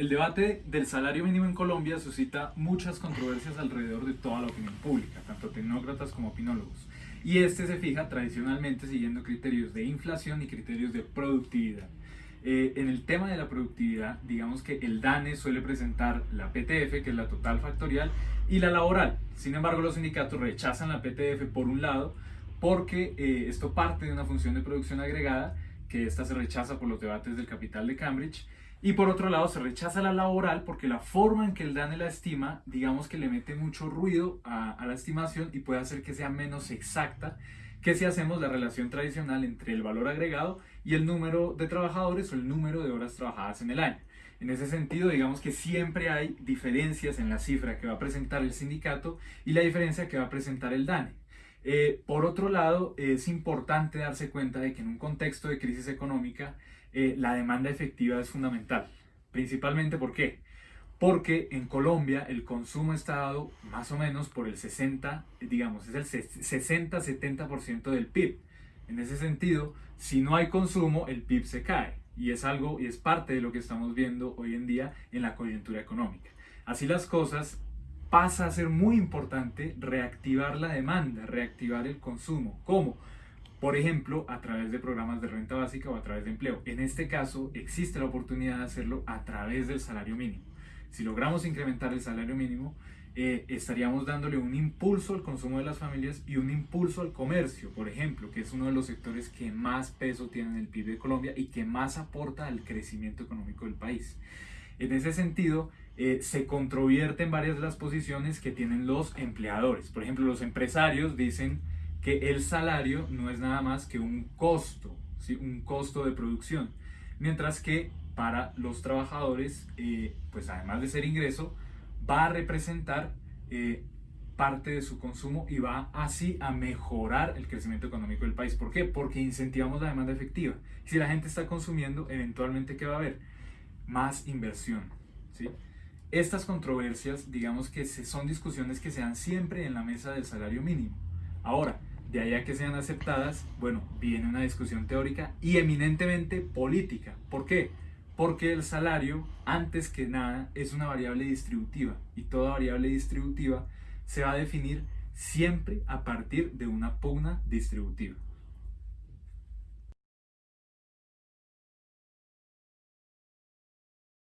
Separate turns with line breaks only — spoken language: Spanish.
El debate del salario mínimo en Colombia suscita muchas controversias alrededor de toda la opinión pública, tanto tecnócratas como opinólogos. Y este se fija tradicionalmente siguiendo criterios de inflación y criterios de productividad. Eh, en el tema de la productividad, digamos que el DANE suele presentar la PTF, que es la total factorial, y la laboral. Sin embargo, los sindicatos rechazan la PTF por un lado, porque eh, esto parte de una función de producción agregada, que esta se rechaza por los debates del capital de Cambridge, y por otro lado se rechaza la laboral porque la forma en que el DANE la estima, digamos que le mete mucho ruido a, la estimación y puede hacer que sea menos exacta que si hacemos la relación tradicional entre el valor agregado y el número de trabajadores o el número de horas trabajadas en el año. En ese sentido, digamos que siempre hay diferencias en la cifra que va a presentar el sindicato y la diferencia que va a presentar el DANE. Eh, por otro lado, es importante darse cuenta de que en un contexto de crisis económica, eh, la demanda efectiva es fundamental. Principalmente, ¿por? Porque en Colombia el consumo está dado más o menos por el 60, digamos, es el 60-70% del PIB. En ese sentido, si no hay consumo, el PIB se cae. Y es algo, y es parte de lo que estamos viendo hoy en día en la coyuntura económica. Así las cosas, pasa a ser muy importante reactivar la demanda, reactivar el consumo. ¿Cómo? Por ejemplo, a través de programas de renta básica o a través de empleo. En este caso, existe la oportunidad de hacerlo a través del salario mínimo. Si logramos incrementar el salario mínimo, eh, estaríamos dándole un impulso al consumo de las familias y un impulso al comercio, por ejemplo, que es uno de los sectores que más peso tiene en el PIB de Colombia y que más aporta al crecimiento económico del país. En ese sentido, eh, se controvierten varias de las posiciones que tienen los empleadores. Por ejemplo, los empresarios dicen que el salario no es nada más que un costo, ¿sí? un costo de producción, mientras que para los trabajadores, eh, pues además de ser ingreso, va a representar eh, parte de su consumo y va así a mejorar el crecimiento económico del país. ¿Por qué? Porque incentivamos la demanda efectiva. Si la gente está consumiendo, eventualmente, ¿qué va a haber? Más inversión. ¿sí? Estas controversias, digamos que son discusiones que se dan siempre en la mesa del salario mínimo. Ahora, de allá que sean aceptadas, bueno, viene una discusión teórica y eminentemente política. ¿Por qué? Porque el salario, antes que nada, es una variable distributiva y toda variable distributiva se va a definir siempre a partir de una pugna distributiva.